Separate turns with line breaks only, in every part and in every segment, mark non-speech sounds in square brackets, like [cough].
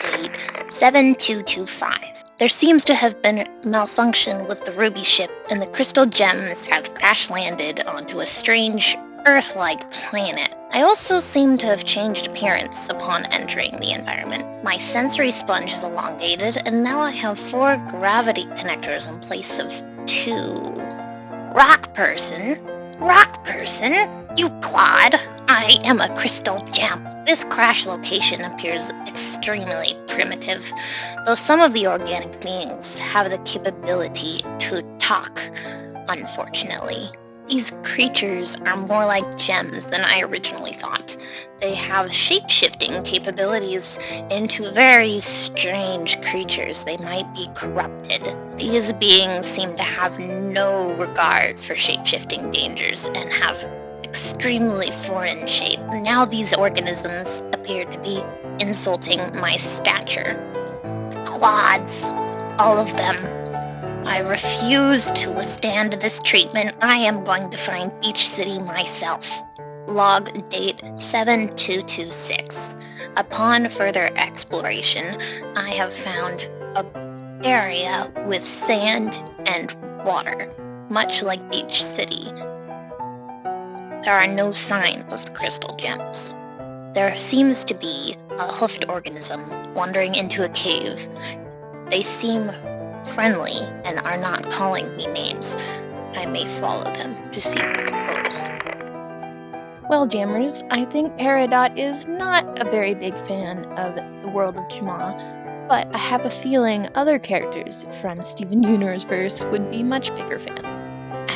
date 7225. There seems to have been malfunction with the Ruby ship, and the crystal gems have crash landed onto a strange Earth like planet. I also seem to have changed appearance upon entering the environment. My sensory sponge is elongated, and now I have four gravity connectors in place of two. Rock person? Rock person? You clod. I am a crystal gem. This crash location appears extremely primitive, though some of the organic beings have the capability to talk, unfortunately. These creatures are more like gems than I originally thought. They have shape-shifting capabilities into very strange creatures. They might be corrupted. These beings seem to have no regard for shape-shifting dangers and have extremely foreign shape. Now these organisms appear to be insulting my stature. Clods, all of them I refuse to withstand this treatment. I am going to find Beach City myself. Log date 7226. Upon further exploration, I have found a area with sand and water, much like Beach City. There are no signs of the crystal gems. There seems to be a hoofed organism wandering into a cave. They seem friendly and are not calling me names, I may follow them to see what it goes.
Well, Jammers, I think Peridot is not a very big fan of the world of Jamaa, but I have a feeling other characters from Steven Universe verse would be much bigger fans.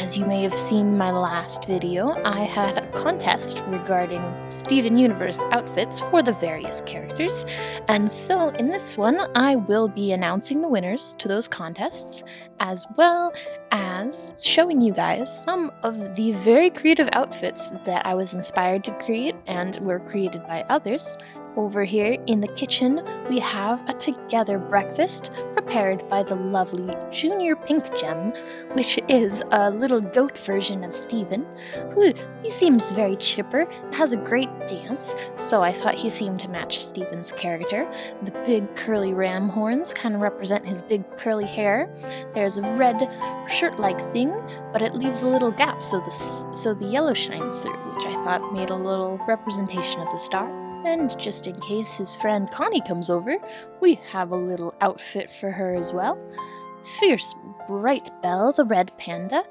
As you may have seen my last video, I had a contest regarding Steven Universe outfits for the various characters, and so in this one I will be announcing the winners to those contests, as well as showing you guys some of the very creative outfits that I was inspired to create and were created by others, over here in the kitchen, we have a together breakfast prepared by the lovely Junior Pink Gem, which is a little goat version of Steven, who he seems very chipper and has a great dance, so I thought he seemed to match Steven's character. The big curly ram horns kind of represent his big curly hair. There's a red shirt-like thing, but it leaves a little gap so the, so the yellow shines through, which I thought made a little representation of the star. And just in case his friend Connie comes over, we have a little outfit for her as well. Fierce Bright Belle, the red panda.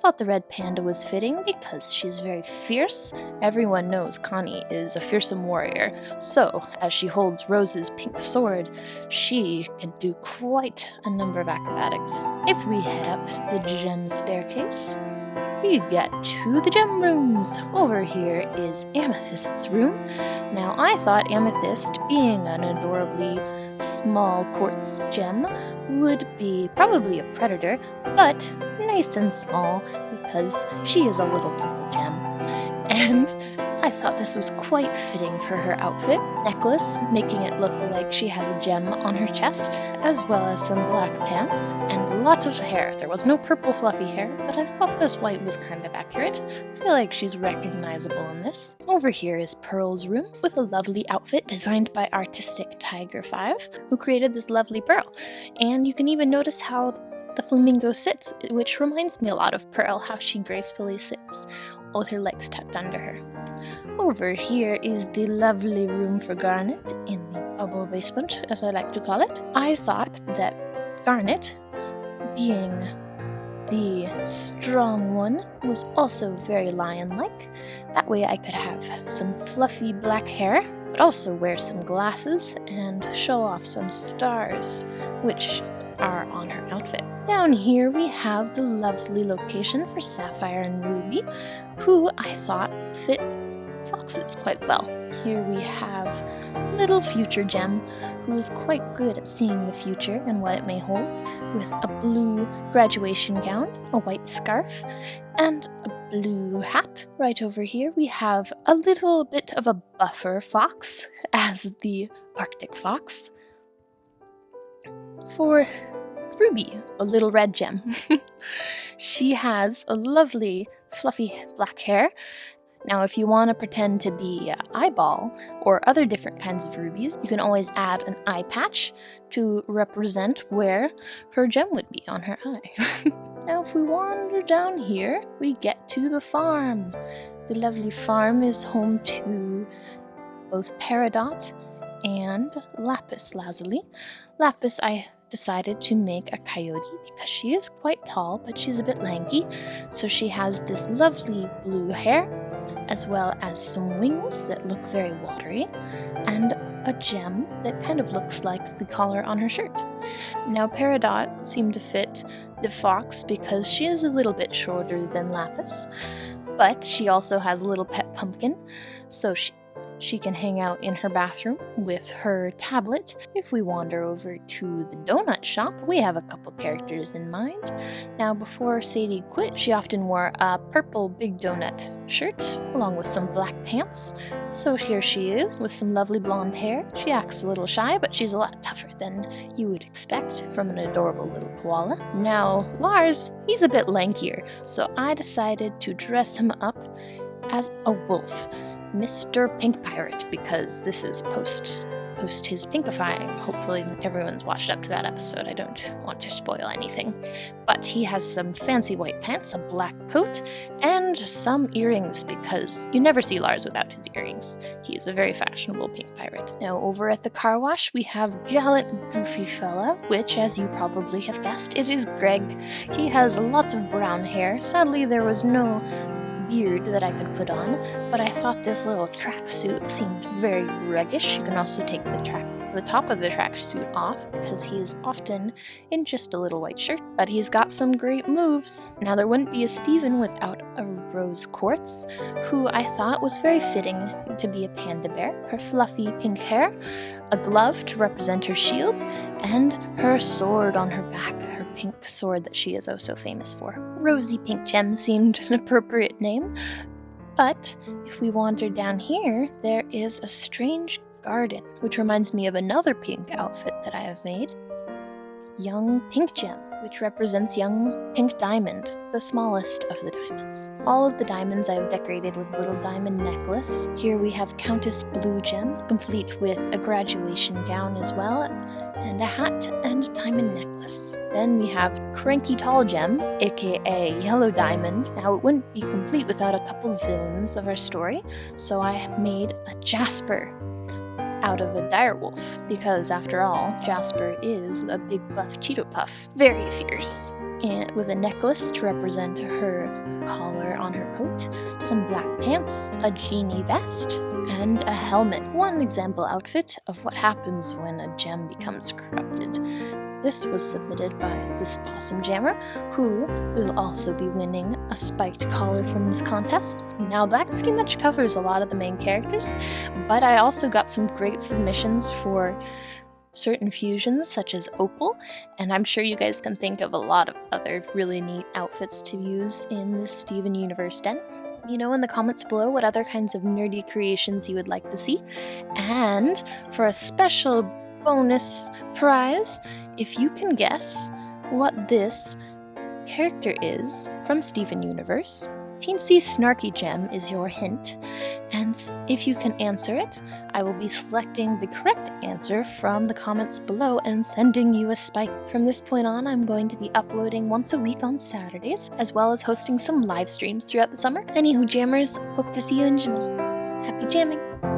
Thought the red panda was fitting because she's very fierce. Everyone knows Connie is a fearsome warrior, so as she holds Rose's pink sword, she can do quite a number of acrobatics. If we head up the gem staircase, we get to the gem rooms. Over here is Amethyst's room. Now, I thought Amethyst, being an adorably small quartz gem, would be probably a predator, but nice and small because she is a little purple gem. [laughs] And I thought this was quite fitting for her outfit. Necklace, making it look like she has a gem on her chest, as well as some black pants, and lots of hair. There was no purple fluffy hair, but I thought this white was kind of accurate. I feel like she's recognizable in this. Over here is Pearl's room, with a lovely outfit designed by Artistic Tiger 5, who created this lovely pearl. And you can even notice how the flamingo sits, which reminds me a lot of Pearl, how she gracefully sits with her legs tucked under her. Over here is the lovely room for Garnet in the bubble basement, as I like to call it. I thought that Garnet, being the strong one, was also very lion-like. That way I could have some fluffy black hair, but also wear some glasses and show off some stars, which are on her outfit. Down here we have the lovely location for Sapphire and Ruby, who I thought fit foxes quite well. Here we have little Future Gem, who is quite good at seeing the future and what it may hold, with a blue graduation gown, a white scarf, and a blue hat. Right over here we have a little bit of a buffer fox [laughs] as the Arctic fox. For Ruby, a little red gem. [laughs] she has a lovely fluffy black hair Now, if you want to pretend to be uh, eyeball or other different kinds of rubies, you can always add an eye patch to represent where her gem would be on her eye. [laughs] now, if we wander down here, we get to the farm. The lovely farm is home to both Peridot and Lapis Lazuli. Lapis, I decided to make a coyote because she is quite tall, but she's a bit lanky. So she has this lovely blue hair, as well as some wings that look very watery, and a gem that kind of looks like the collar on her shirt. Now, Peridot seemed to fit the fox because she is a little bit shorter than Lapis, but she also has a little pet pumpkin, so she, she can hang out in her bathroom with her tablet. If we wander over to the donut shop, we have a couple characters in mind. Now, before Sadie quit, she often wore a purple big donut shirt along with some black pants. So here she is with some lovely blonde hair. She acts a little shy, but she's a lot tougher than you would expect from an adorable little koala. Now, Lars, he's a bit lankier, so I decided to dress him up as a wolf. Mr. Pink Pirate because this is post post his pinkifying. Hopefully everyone's watched up to that episode. I don't want to spoil anything. But he has some fancy white pants, a black coat, and some earrings because you never see Lars without his earrings. He is a very fashionable pink pirate. Now over at the car wash we have gallant goofy fella, which as you probably have guessed, it is Greg. He has lots of brown hair. Sadly there was no beard that I could put on, but I thought this little tracksuit seemed very Gregish. You can also take the track the top of the tracksuit off because he is often in just a little white shirt, but he's got some great moves. Now, there wouldn't be a Steven without a Rose Quartz, who I thought was very fitting to be a panda bear. Her fluffy pink hair, a glove to represent her shield, and her sword on her back, her pink sword that she is oh so famous for. Rosy Pink Gem seemed an appropriate name, but if we wander down here, there is a strange garden, which reminds me of another pink outfit that I have made. Young Pink Gem, which represents young pink diamond, the smallest of the diamonds. All of the diamonds I have decorated with little diamond necklace. Here we have Countess Blue Gem, complete with a graduation gown as well, and a hat and diamond necklace. Then we have Cranky Tall Gem, aka Yellow Diamond. Now, it wouldn't be complete without a couple of villains of our story, so I made a Jasper out of a direwolf, because after all, Jasper is a big buff Cheeto Puff, very fierce. And with a necklace to represent her collar on her coat, some black pants, a genie vest, and a helmet. One example outfit of what happens when a gem becomes corrupted. This was submitted by this Possum Jammer, who will also be winning a spiked collar from this contest. Now that pretty much covers a lot of the main characters, but I also got some great submissions for certain fusions such as Opal, and I'm sure you guys can think of a lot of other really neat outfits to use in this Steven Universe den. You know in the comments below what other kinds of nerdy creations you would like to see. And for a special bonus prize, if you can guess what this character is from Steven Universe, Teensy Snarky Gem is your hint, and if you can answer it, I will be selecting the correct answer from the comments below and sending you a spike. From this point on, I'm going to be uploading once a week on Saturdays, as well as hosting some live streams throughout the summer. Anywho, jammers, hope to see you in Jamaa. Happy jamming!